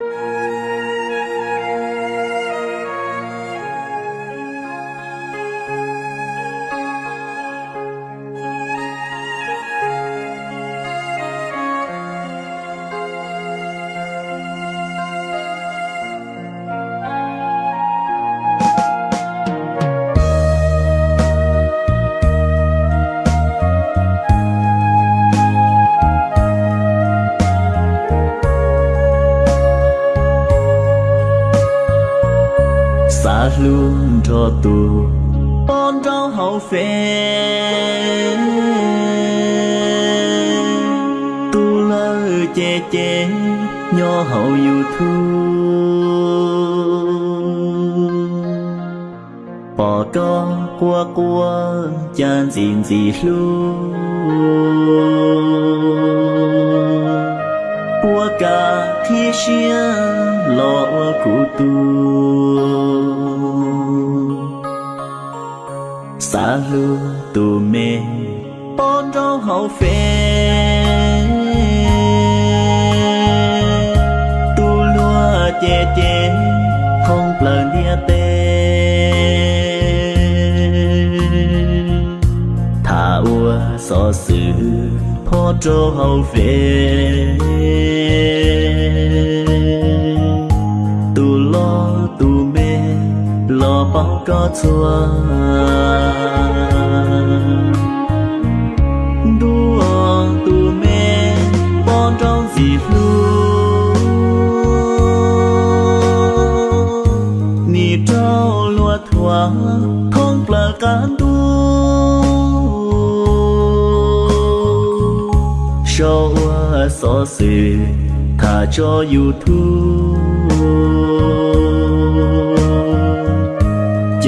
xa luôn cho tù. Con trong hậu phê tu lơ che che, nho hậu yêu thu. Bỏ có qua qua chan xin gì luôn qua cả thiên xia, lo của tôi. Xa lưu tu mê bon trong hậu phê. Tu lúa chê chê không lần địa tê. Thả ua so sự phó trô hậu phê. Lo bao có chua đua tu mê bon trong gì lu ni trao lúa thua không là cán tu show so sự thả cho youtube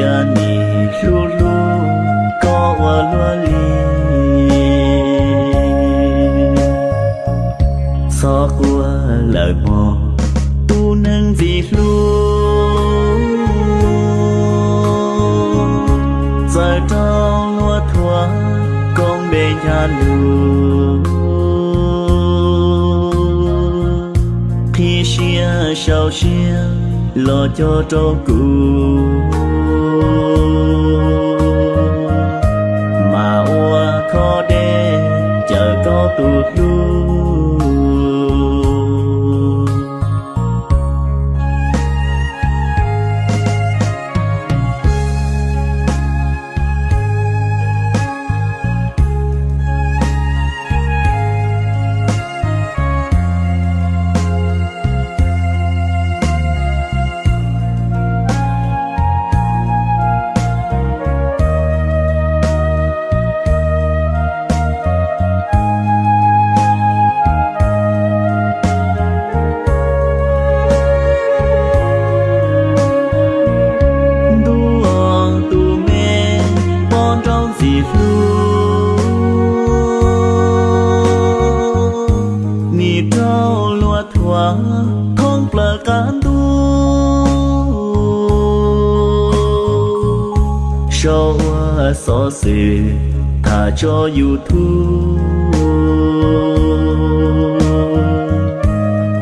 cha ni lu lu có qua lúa li so qua lời mò tu nâng vì lu giờ trong lúa thua con nhà lu khi xia sau xia, lo cho trâu cừu chờ lúa thoa không là cán tu show so sự thả cho youtube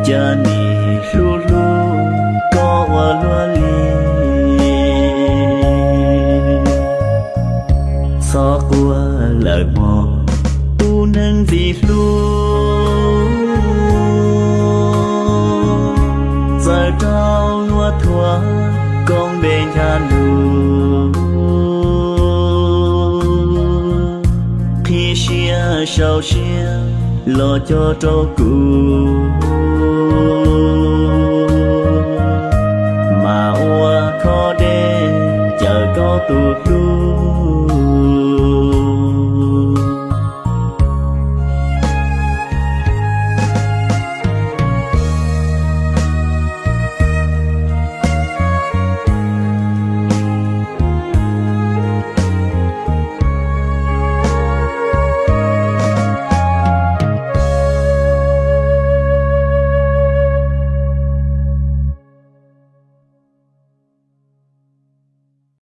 cha ni lu lu, có qua lúa li. So qua lời mò, tu nâng vì lu. Con bên nhà lu khi xia sau xia, lo cho trâu cụ mà ua khó đê chờ có tụt lu